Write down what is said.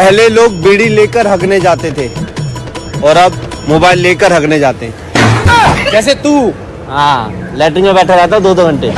पहले लोग बीड़ी लेकर हगने जाते थे और अब मोबाइल लेकर हगने जाते हैं। जैसे तू? हाँ लेटरिन में बैठा रहता दो दो घंटे।